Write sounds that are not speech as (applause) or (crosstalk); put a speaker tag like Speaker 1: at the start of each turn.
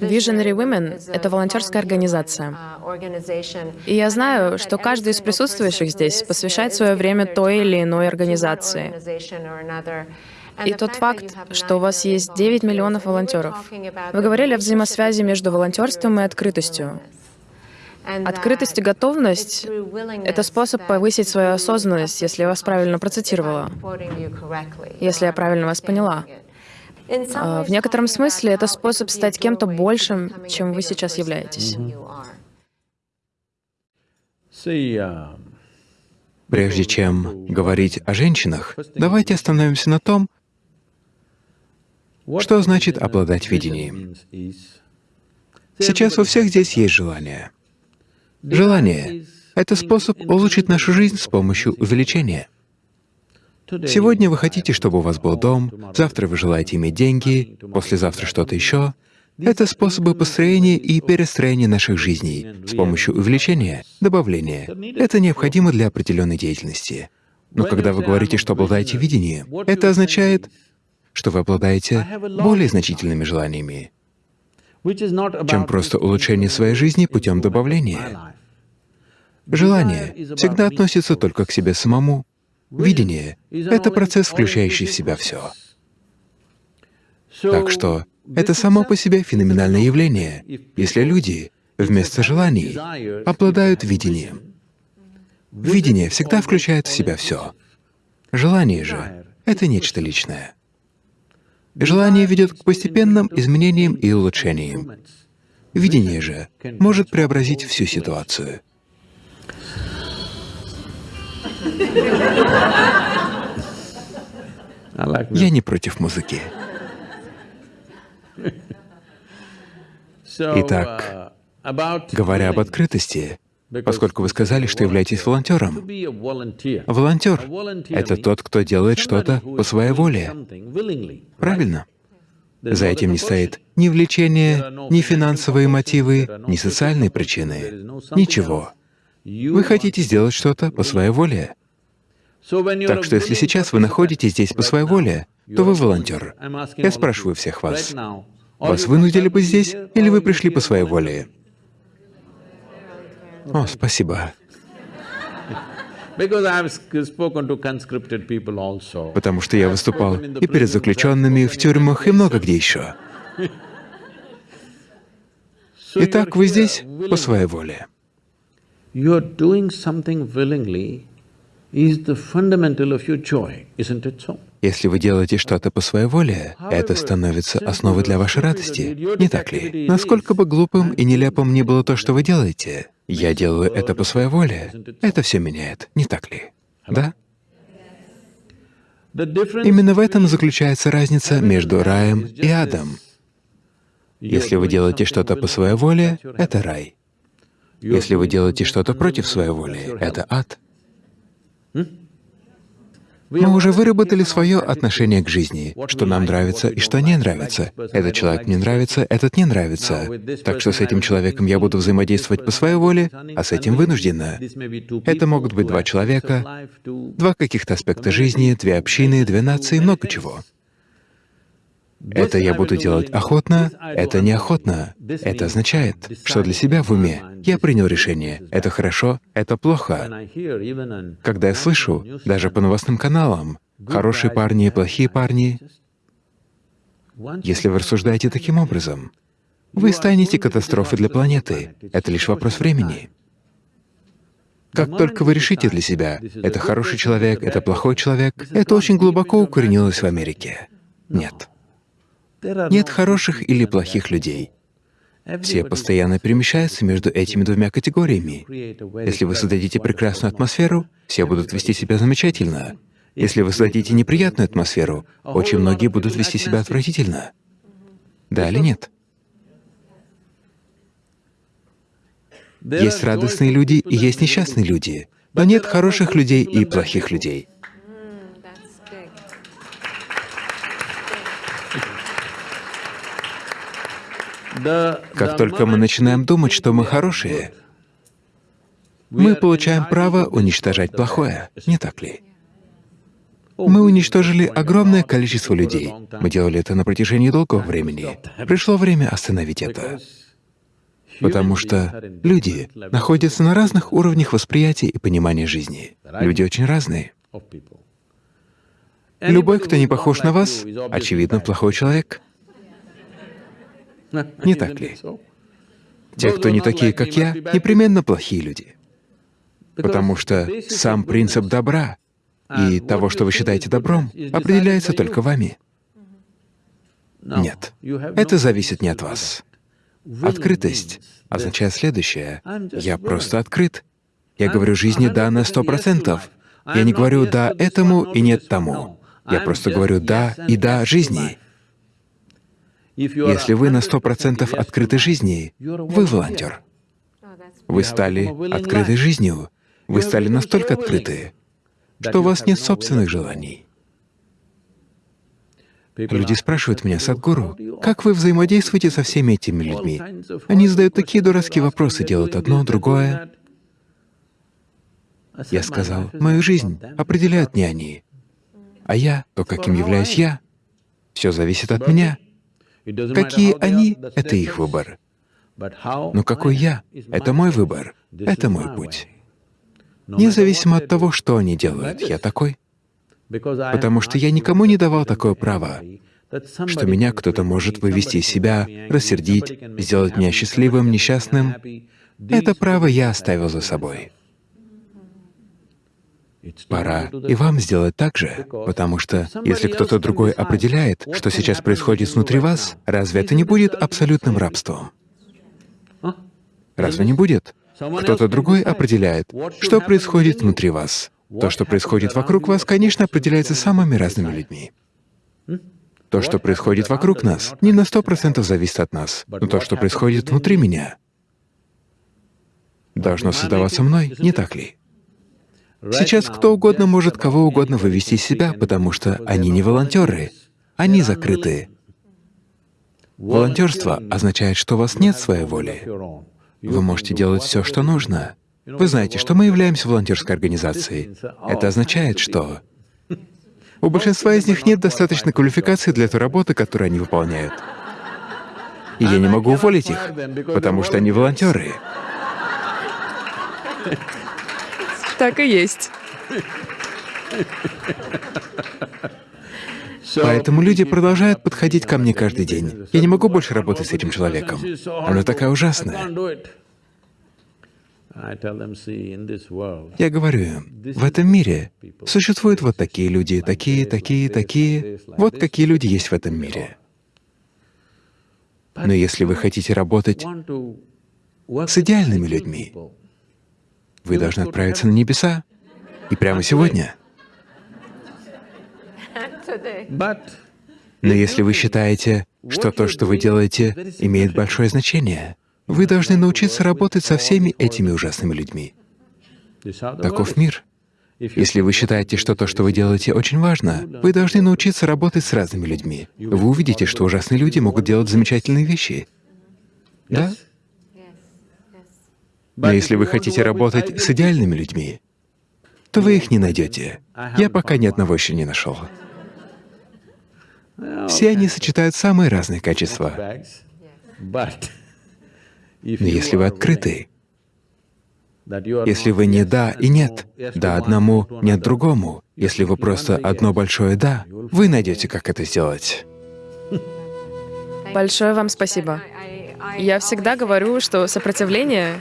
Speaker 1: Visionary Women — это волонтерская организация. И я знаю, что каждый из присутствующих здесь посвящает свое время той или иной организации. И тот факт, что у вас есть 9 миллионов волонтеров. Вы говорили о взаимосвязи между волонтерством и открытостью. Открытость и готовность — это способ повысить свою осознанность, если я вас правильно процитировала, если я правильно вас поняла. А, в некотором смысле это способ стать кем-то большим, чем вы сейчас являетесь.
Speaker 2: Прежде чем говорить о женщинах, давайте остановимся на том, что значит обладать видением. Сейчас у всех здесь есть желание. Желание — это способ улучшить нашу жизнь с помощью увеличения. Сегодня вы хотите, чтобы у вас был дом, завтра вы желаете иметь деньги, послезавтра что-то еще. Это способы построения и перестроения наших жизней с помощью увеличения, добавления. Это необходимо для определенной деятельности. Но когда вы говорите, что обладаете видением, это означает, что вы обладаете более значительными желаниями, чем просто улучшение своей жизни путем добавления. Желание всегда относится только к себе самому. Видение — это процесс, включающий в себя все. Так что это само по себе феноменальное явление, если люди вместо желаний обладают видением. Видение всегда включает в себя все. Желание же — это нечто личное. Желание ведет к постепенным изменениям и улучшениям. Видение же может преобразить всю ситуацию. Я не против музыки. Итак, говоря об открытости, поскольку вы сказали, что являетесь волонтером, волонтер — это тот, кто делает что-то по своей воле. Правильно? За этим не стоит ни влечение, ни финансовые мотивы, ни социальные причины, ничего. Вы хотите сделать что-то по своей воле. Так что если сейчас вы находитесь здесь по своей воле, то вы волонтер. Я спрашиваю всех вас, вас вынудили бы здесь, или вы пришли по своей воле? О, спасибо. Потому что я выступал и перед заключенными, в тюрьмах, и много где еще. (laughs) Итак, вы здесь по своей воле. Если вы делаете что-то по своей воле, это становится основой для вашей радости, не так ли? Насколько бы глупым и нелепым ни было то, что вы делаете, я делаю это по своей воле, это все меняет, не так ли? Да? Именно в этом заключается разница между раем и адом. Если вы делаете что-то по своей воле, это рай. Если вы делаете что-то против своей воли, это ад. Мы уже выработали свое отношение к жизни, что нам нравится и что не нравится. Этот человек мне нравится, этот не нравится. Так что с этим человеком я буду взаимодействовать по своей воле, а с этим вынужденно. Это могут быть два человека, два каких-то аспекта жизни, две общины, две нации, много чего. Это я буду делать охотно, это неохотно. Это означает, что для себя в уме я принял решение, это хорошо, это плохо. Когда я слышу, даже по новостным каналам, хорошие парни плохие парни, если вы рассуждаете таким образом, вы станете катастрофой для планеты. Это лишь вопрос времени. Как только вы решите для себя, это хороший человек, это плохой человек, это очень глубоко укоренилось в Америке. Нет. Нет хороших или плохих людей. Все постоянно перемещаются между этими двумя категориями. Если вы создадите прекрасную атмосферу, все будут вести себя замечательно. Если вы создадите неприятную атмосферу, очень многие будут вести себя отвратительно. Да или нет? Есть радостные люди и есть несчастные люди, но нет хороших людей и плохих людей. Как только мы начинаем думать, что мы хорошие, мы получаем право уничтожать плохое, не так ли? Мы уничтожили огромное количество людей. Мы делали это на протяжении долгого времени. Пришло время остановить это. Потому что люди находятся на разных уровнях восприятия и понимания жизни. Люди очень разные. Любой, кто не похож на вас, очевидно, плохой человек. (laughs) Не так ли? Те, кто не такие, как я, непременно плохие люди. Потому что сам принцип добра и того, что вы считаете добром, определяется только вами. Нет, это зависит не от вас. Открытость означает следующее. Я просто открыт. Я говорю жизни «да» на сто процентов. Я не говорю «да» этому и «нет» тому. Я просто говорю «да» и «да» жизни. Если вы на сто процентов открыты жизни, вы волонтер. Вы стали открытой жизнью. Вы стали настолько открыты, что у вас нет собственных желаний. Люди спрашивают меня, Садгуру, как вы взаимодействуете со всеми этими людьми? Они задают такие дурацкие вопросы, делают одно, другое. Я сказал, мою жизнь определяют не они, а я, то, каким являюсь я, все зависит от меня. Какие они — это их выбор. Но какой я — это мой выбор, это мой путь. Независимо от того, что они делают, я такой. Потому что я никому не давал такое право, что меня кто-то может вывести из себя, рассердить, сделать меня счастливым, несчастным. Это право я оставил за собой. Пора и вам сделать так же, потому что если кто-то другой определяет, что сейчас происходит внутри вас, разве это не будет абсолютным рабством? Разве не будет? Кто-то другой определяет, что происходит внутри вас. То, что происходит вокруг вас, конечно, определяется самыми разными людьми. То, что происходит вокруг нас, не на сто процентов зависит от нас, но то, что происходит внутри меня, должно создаваться мной, не так ли? Сейчас кто угодно может кого угодно вывести из себя, потому что они не волонтеры, они закрыты. Волонтерство означает, что у вас нет своей воли. Вы можете делать все, что нужно. Вы знаете, что мы являемся волонтерской организацией. Это означает, что у большинства из них нет достаточной квалификации для той работы, которую они выполняют. И я не могу уволить их, потому что они волонтеры.
Speaker 1: Так и есть. (laughs)
Speaker 2: Поэтому люди продолжают подходить ко мне каждый день. Я не могу больше работать с этим человеком. Она такая ужасная. Я говорю им, в этом мире существуют вот такие люди, такие, такие, такие. Вот какие люди есть в этом мире. Но если вы хотите работать с идеальными людьми, вы должны отправиться на небеса. И прямо сегодня. Но если вы считаете, что то, что вы делаете, имеет большое значение, вы должны научиться работать со всеми этими ужасными людьми. Таков мир. Если вы считаете, что то, что вы делаете, очень важно, вы должны научиться работать с разными людьми. Вы увидите, что ужасные люди могут делать замечательные вещи. Да? Но если вы хотите работать с идеальными людьми, то вы их не найдете. Я пока ни одного еще не нашел. Все они сочетают самые разные качества. Но если вы открыты, если вы не «да» и «нет», «да» одному, «нет» другому, если вы просто одно большое «да», вы найдете, как это сделать.
Speaker 1: Большое вам спасибо. Я всегда говорю, что сопротивление